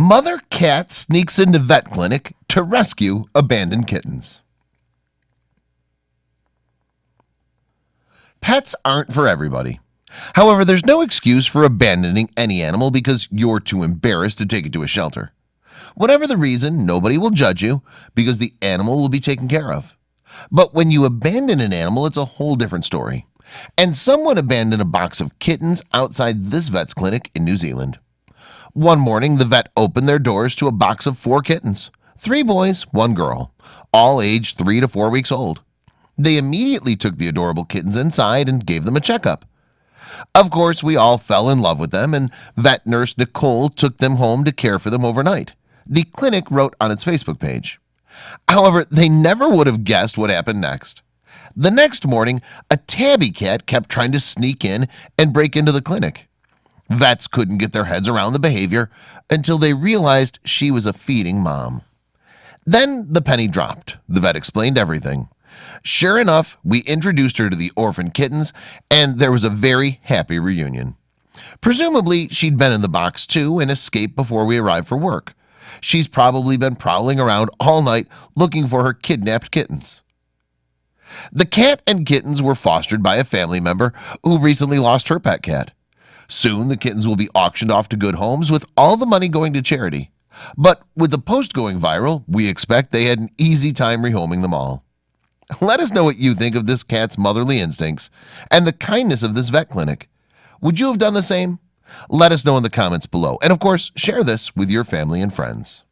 Mother cat sneaks into vet clinic to rescue abandoned kittens. Pets aren't for everybody. However, there's no excuse for abandoning any animal because you're too embarrassed to take it to a shelter. Whatever the reason nobody will judge you because the animal will be taken care of. But when you abandon an animal, it's a whole different story. And someone abandoned a box of kittens outside this vet's clinic in New Zealand one morning the vet opened their doors to a box of four kittens. Three boys one girl all aged three to four weeks old. They immediately took the adorable kittens inside and gave them a checkup. Of course we all fell in love with them and vet nurse Nicole took them home to care for them overnight. The clinic wrote on its Facebook page. However, they never would have guessed what happened next. The next morning a tabby cat kept trying to sneak in and break into the clinic Vets couldn't get their heads around the behavior until they realized she was a feeding mom. Then the penny dropped. The vet explained everything. Sure enough, we introduced her to the orphan kittens and there was a very happy reunion. Presumably she'd been in the box too and escaped before we arrived for work. She's probably been prowling around all night looking for her kidnapped kittens. The cat and kittens were fostered by a family member who recently lost her pet cat Soon the kittens will be auctioned off to good homes with all the money going to charity. But with the post going viral we expect they had an easy time rehoming them all. Let us know what you think of this cat's motherly instincts and the kindness of this vet clinic. Would you have done the same? Let us know in the comments below. And of course share this with your family and friends